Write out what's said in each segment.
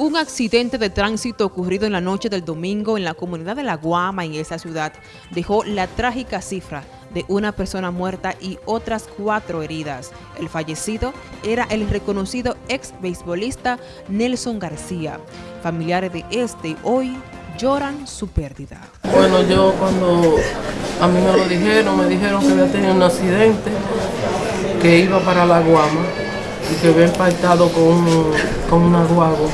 Un accidente de tránsito ocurrido en la noche del domingo en la comunidad de La Guama, en esa ciudad, dejó la trágica cifra de una persona muerta y otras cuatro heridas. El fallecido era el reconocido ex beisbolista Nelson García. Familiares de este hoy lloran su pérdida. Bueno, yo cuando a mí me lo dijeron, me dijeron que había tenido un accidente, que iba para La Guama y que había impactado con, con una guagua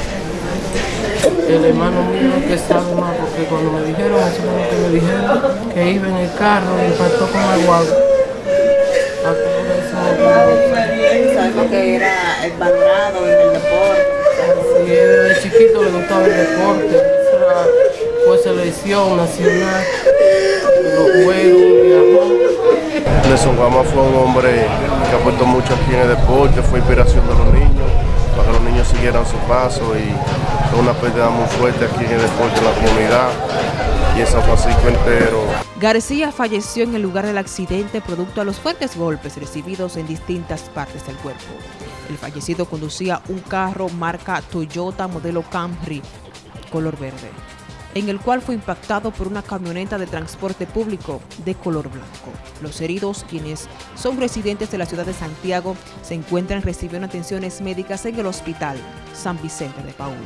el hermano mío que sabe más, porque cuando me dijeron, eso fue lo que me dijeron, que iba en el carro y impactó con el guagua. Sabemos que era el bandrado en el deporte. Sí, de chiquito le gustaba el deporte, fue selección nacional, los juegos, viajó. Nelson Guama fue un hombre que aportó mucho aquí en el deporte, fue inspiración de los niños, para que los niños siguieran su paso y fue una pérdida muy fuerte aquí en el deporte, en la comunidad y en San Francisco entero. García falleció en el lugar del accidente producto a los fuertes golpes recibidos en distintas partes del cuerpo. El fallecido conducía un carro marca Toyota modelo Camry color verde en el cual fue impactado por una camioneta de transporte público de color blanco. Los heridos, quienes son residentes de la ciudad de Santiago, se encuentran recibiendo atenciones médicas en el hospital San Vicente de Paúl.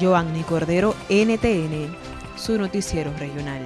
Joanny Cordero, NTN, su noticiero regional.